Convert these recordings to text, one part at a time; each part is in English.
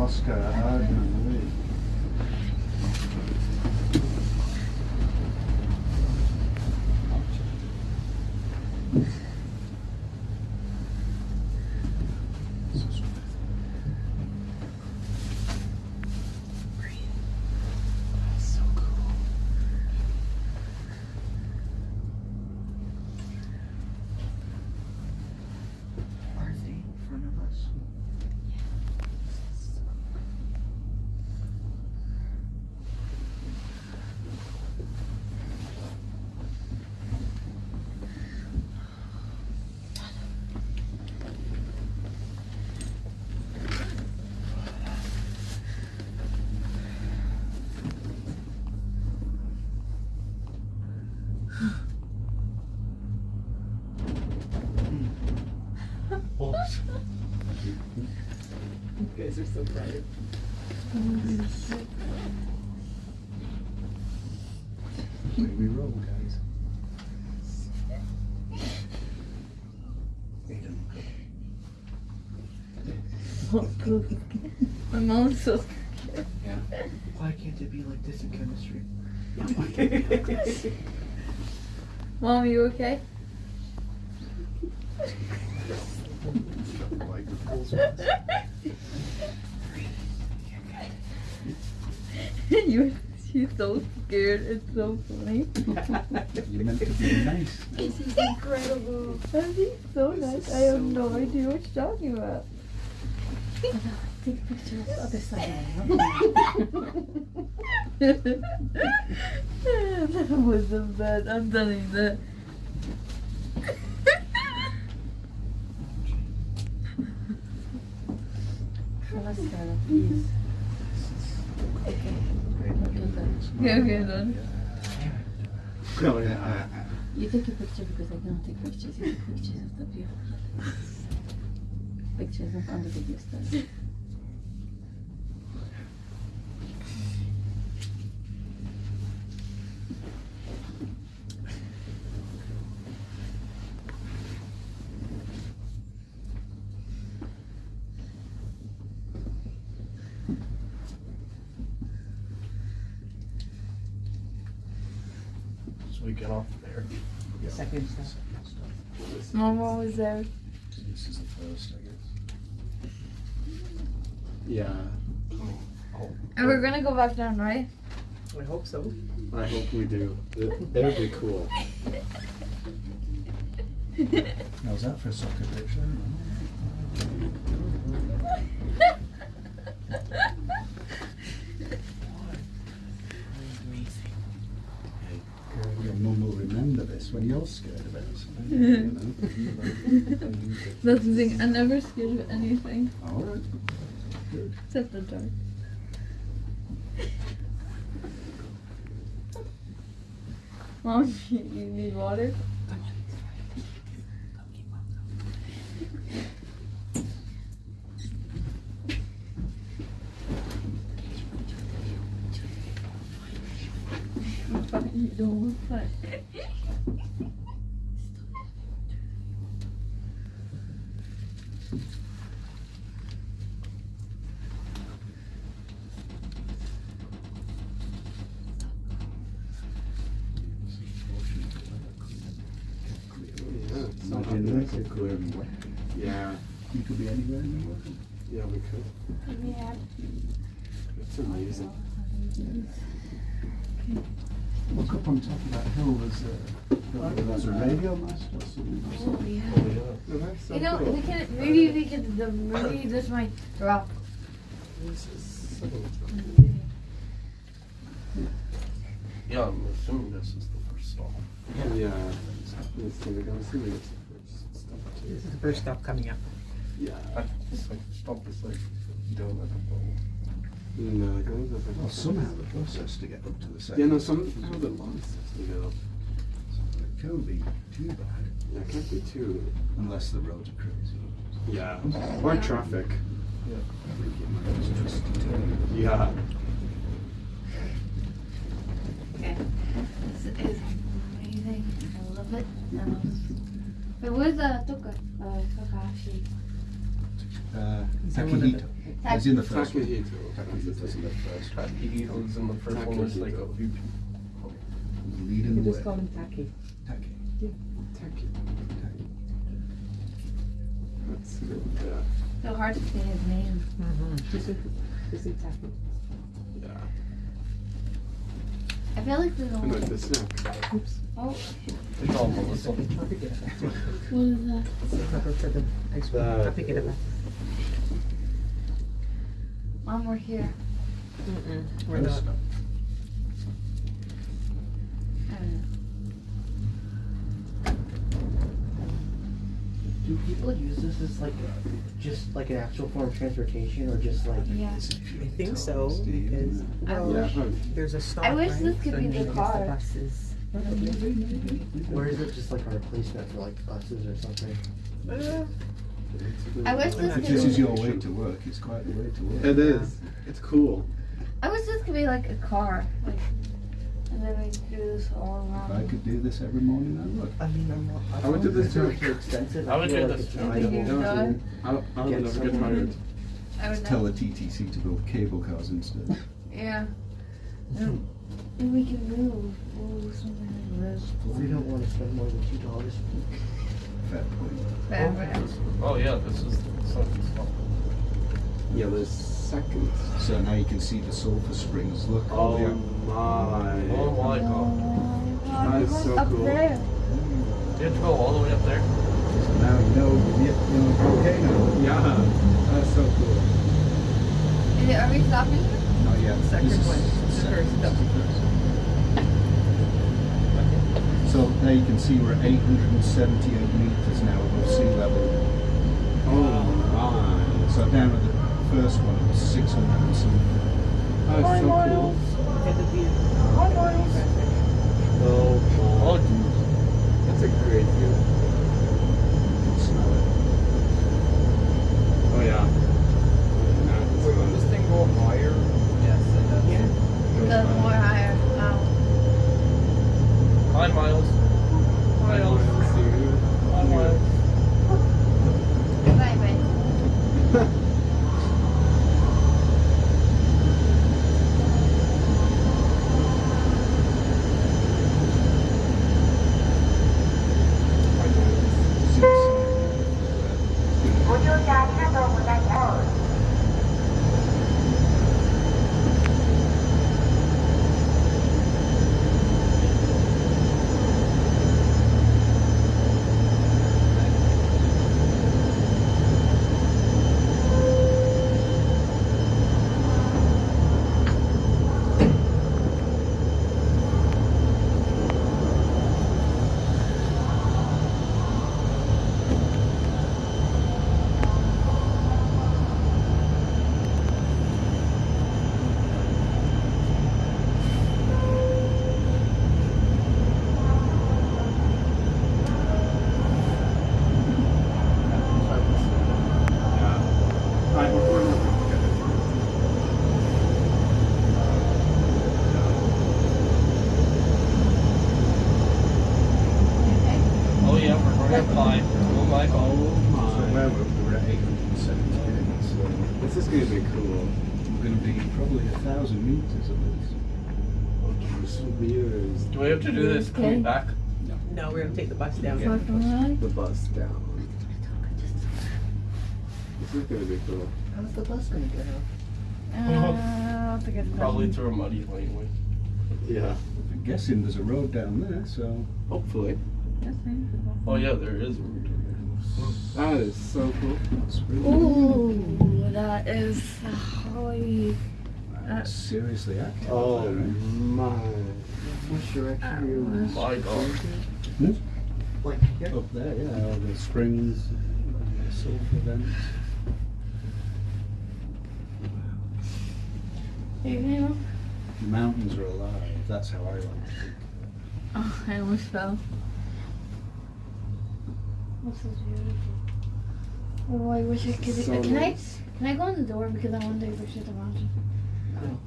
Oscar are so bright. Way we roll, guys. My mom's so Yeah. Why can't it be like this in chemistry? Mom, are you okay? Like the you she's so scared. It's so funny. You're meant to be nice. This is incredible. That is so This nice. is I have so no cool. idea what you're talking about. Take a picture of the other side. that was the best. I'm telling you that. Let's go, please. Okay, okay, done. Oh, yeah. You take a picture because I cannot take pictures. You take pictures of the view. Pictures of under the view So we get off there. The second step. Second step. Mama was there. This is the first, I guess. Yeah. Oh, And we're gonna go back down, right? I hope so. I hope we do. That that would be cool. how's that for a soccer picture? Your mum will when you're scared about something. you know? That's the thing. I'm never scared of anything All right. Good. except the dark. Mom, you need water? I'm fine. You don't look fine. Yeah, it's not Imagine happening. that, clear and wet. Yeah. You could be anywhere in the world. Yeah, we could. Yeah. It's amazing. Look up on top of that hill, there's a, there's a radio mast or something. or Oh, yeah. Oh, that's so You know, cool. we can maybe we could the maybe this might drop. This is so Yeah, I'm assuming this is the first stop. Yeah. It's gonna go assuming it's the first stop too. This is the first stop coming up. Yeah. I just like stop this like doing it. No, it goes up. Well, somehow the process to get up to the second. Yeah, no, some how the long steps to get up. So It can't be too bad, Yeah, it can't be too. unless the roads are crazy. Yeah. Or traffic. I think it might just twist and turn. Yeah. Okay. This is amazing. I love it. Um, wait, where's the toka? Uh, toka. Uh, Is that one of the- in the first one. Takahito. Takahito's in the first one. Takahito's in the first one, there's like a few people. Leading You the just call way. him Taki. Taki. Taki. That's good, yeah. So hard to say his name. Mm-hmm. Just say, just Taki. Yeah. I feel like there's And like only. the snack. Oops. Oh, It's all Melissa. I'll pick it what is that? Pepper for the ice cream. That I'll pick it up. Mom, we're here. Mm-mm. We're not. Don't know. Do people use this as like just like an actual form of transportation or just like Yeah. I think so, because, I well, Yeah. oh, there's a stop, I wish right? this could be the guess car. buses. or is it just like a replacement for like buses or something? Uh, I was this If could this is your way to work, it's quite the way to work. It is. It's cool. I was just gonna be like a car. Like, and then we do this all If I could do this every morning, I would. I mean, I'm not, I I would do this too. too extensive. I would do like this it's too. You think reliable you've? I, I would never get tired. I would Tell the TTC to build cable cars instead. Yeah. And and we can move. Ooh, something like this. We don't want to spend more than two dollars. Fair point. Forever. Oh yeah, this is something small. Yeah, there's seconds. So now you can see the sulfur springs. Look. Oh yeah. my. Oh my god. Oh, That is so up cool. there. You have to go all the way up there? So now you know you're volcano. Yeah, that's so cool. Are we stopping? Not yet. Second This is one. The second. first, no. The first. So now you can see we're at 878 meters now above sea level. Oh my. So down at the first one it was 600 and something. That's oh, so cool. Get the view. Oh Oh, my. That's a great view. You can smell it. Oh yeah. Will this thing go higher? Yes, it does. Yeah. The more higher. Wow. Hi, Miles. Miles. Hi, Miles. Bye, bye. See the sign there? Yeah. Alright, before we look at it. Okay. Oh yeah, we're going up high. Oh my god. Oh So my. now we're, we're at 878. So This is gonna be cool. we're going to be probably a thousand meters at least. Meters. Do we have to do this coming back? No, we're gonna take the bus down. Far from really? The bus down. This is gonna be cool. How's the bus gonna get out? Uh, that's a good question. Probably through a muddy laneway. Yeah. I'm guessing there's a road down there, so Hopefully. Oh yeah, there is. That is so cool. that's really Ooh, that is holy. That's seriously active. Oh up there, eh? my. Which direction are you? My god. Like here? Up there, yeah, all the springs, the sulfur vents. You know? The mountains are alive. That's how I like to think. Oh, I almost fell. This is beautiful. Oh, I wish I could. So can I? Can I go in the door because I want to take pictures of mountain?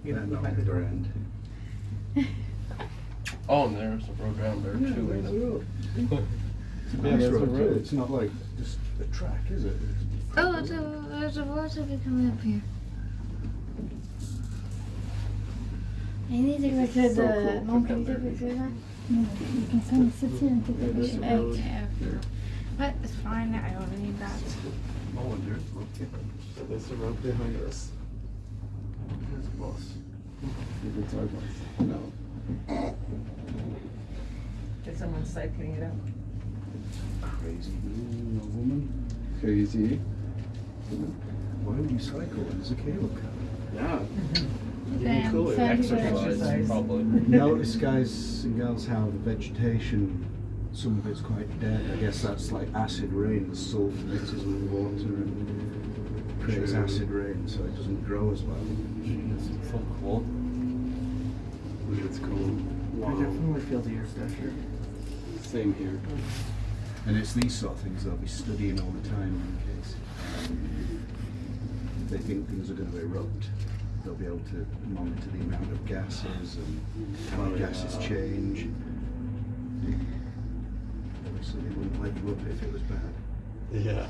you Oh, and there's a road down there Yeah, there's a too. road. a road, road. It's not like just a track, is it? Oh, there's a, road. there's a coming up here. I need to go to So the monkey. You can come sit here and take a picture. But it's fine, I don't need that. Oh, and there's a. There's a road behind us. There's a bus. Maybe it's our bus. No. Is someone cycling it up? Crazy man or woman. Crazy. Why would you cycle? There's a cable car. Yeah. Then cool, some people- Exercise, probably. Notice, guys and girls, how the vegetation, some of it's quite dead. I guess that's like acid rain. The sulfur mixes with water and creates acid rain, so it doesn't grow as well. Jeez, it's so cool. It's cool. I definitely feel the air pressure. Same here. And it's these sort of things they'll be studying all the time in case um, they think things are going to erupt. They'll be able to monitor the amount of gases and how Oh, the gases change. Obviously, they wouldn't let you up if it was bad. Yeah.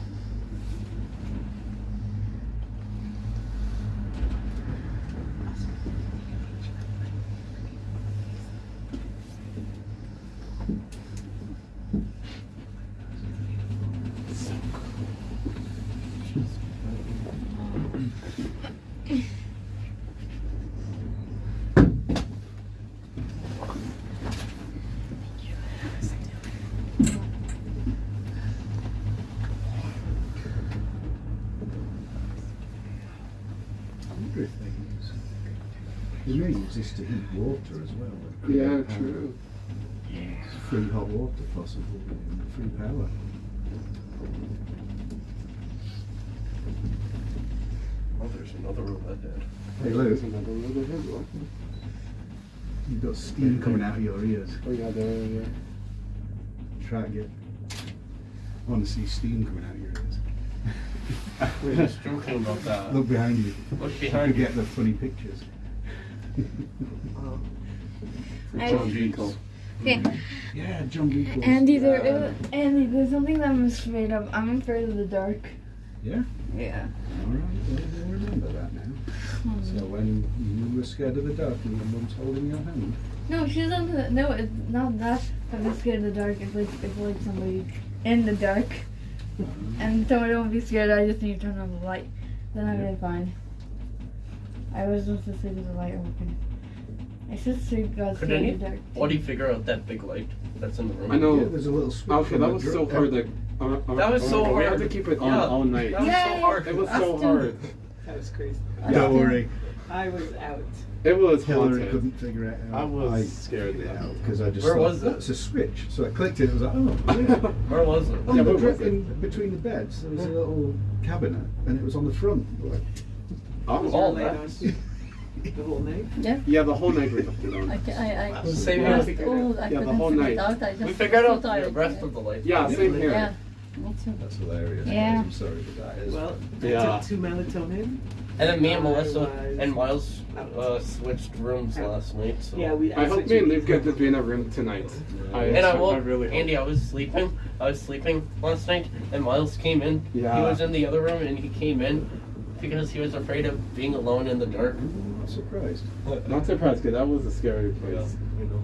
I wonder if they use. They this to heat water as well. Yeah, power. true. Free hot water, possible, and free power. Oh, there's another room ahead. Hey, Lou, There's another road ahead. What? you've got steam coming out of your ears. Oh yeah, there, yeah. Try again. I want to see steam coming out of your ears. We were just joking about that. Look behind you. Look You behind you. get the funny pictures. Oh. I- John Beekle. Okay. yeah, John Beekles. Andy, there, uh, Andy, there's something that I'm afraid of. I'm afraid of the dark. Yeah? Yeah. All right, well, we'll remember that now. Hmm. So when you were scared of the dark and your mum's holding your hand. No, she's on the. No, it's not that. I'm scared of the dark. It's like it's like somebody in the dark, uh-huh. and so I don't be scared. I just need to turn on the light. Then I'm Yeah. really fine. I was supposed to sleep with the light open. I should sleep got Could scared any- of the dark. What do you figure out that big light that's in the room? I know. Yeah, there's a little switch. Okay, that was so hard. Like, uh, uh, That was uh, so We had to keep it on Yeah. all night. That was Yay! so hard. It was Us so too. hard. That was crazy. Don't worry, I was out. It was Hillary haunted. couldn't figure it out. I was scared figured it out because I just Where thought, was it? that's a switch. So I clicked it. It was like, oh, weird. Where was it? On Yeah, the where dr- was it? between the beds, there was a little cabinet, and it was on the front. Like, Oh, Was all your light that. the whole night? yeah, Yeah, the whole night we left it on. I, ca- I, I, Same I here. was old, I Yeah, the couldn't whole figure it night. out, I just We was figured so out the tired. rest of the light. Yeah, same here. Yeah, me too. that's hilarious. Yeah. I'm sorry, but that is. Well, I Yeah. took two melatonin. And then me and Melissa was and Miles uh, switched rooms Out. last night. So. Yeah, we. I hope switched me and it. Liv get to be in a room tonight. I, And I I woke really hope. Andy. I was sleeping. I was sleeping last night, and Miles came in. Yeah. He was in the other room, and he came in because he was afraid of being alone in the dark. I'm mm, not surprised. Not surprised, because that was a scary place. You know.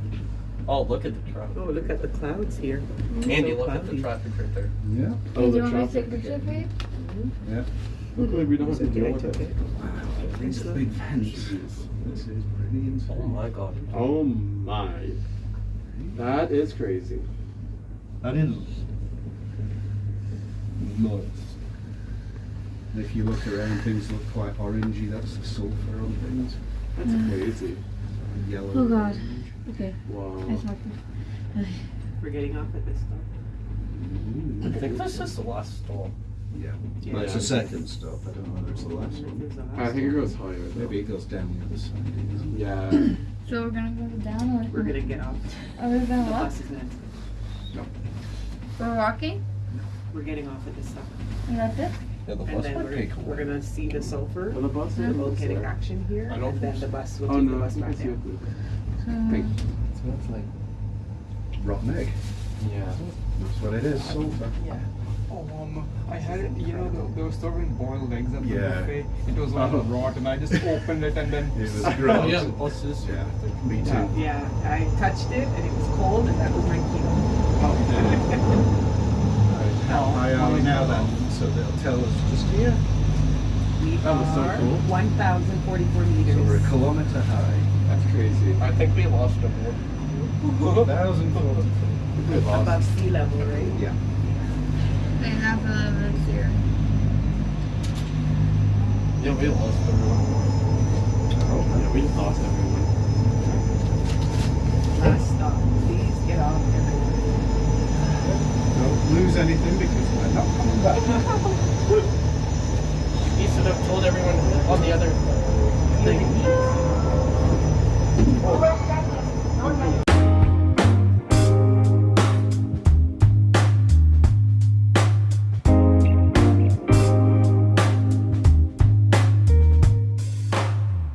Oh, look at the traffic. Oh, look at the clouds here. Andy, So look at the traffic right there. Yeah. Oh, do the you want me to traffic. take a picture for you? Yeah. Hmm. Luckily, we don't have to deal with it. it. Wow. These big vents. This is pretty insane. Oh my god. Oh my. That is crazy. That is nuts. And if you look around, things look quite orangey. That's the sulfur on things. That's mm. crazy. Yellow. Oh, God. orange. Okay. Wow. We're getting off at this stop. Mm. I think this is the last stop. Yeah. Yeah. Well, it's the second stop. I don't know whether it's the last one. There's last I think it goes higher. Though. Maybe it goes down the other side. Yeah. So we're gonna go down or? We're gonna get off. Oh, Are we The gonna walk? bus is next. We're walking? No. We're getting off at this stop. And that's it? Yeah, the And bus then might we're, take a we're while. gonna see the sulfur. Well, the bus The is volcanic there. action here. I don't And then think the bus will Oh take the no, I bus think I back see it. down. So, Thank Rotten egg. Yeah. That's what it is. Sulfur. Yeah. Oh, um, I had it, you know, they- they were serving boiled eggs at the Yeah. buffet. It was all Oh. rot, and I just opened it and then. It was Oh gross. yeah, what's this? Yeah, me too. yeah, I touched it and it was cold and that was my keto. How high are we now then? So they'll tell us just here. We That was so cool. one thousand forty-four meters. So we're a kilometre high. That's crazy. I think we lost a board. Thousand foot. Above sea level, right? Yeah. They have a little here. Yeah, we lost everyone. Oh, yeah, we lost everyone. Last stop, please get off everyone lose anything because we're not coming back. he should have told everyone on the other thing.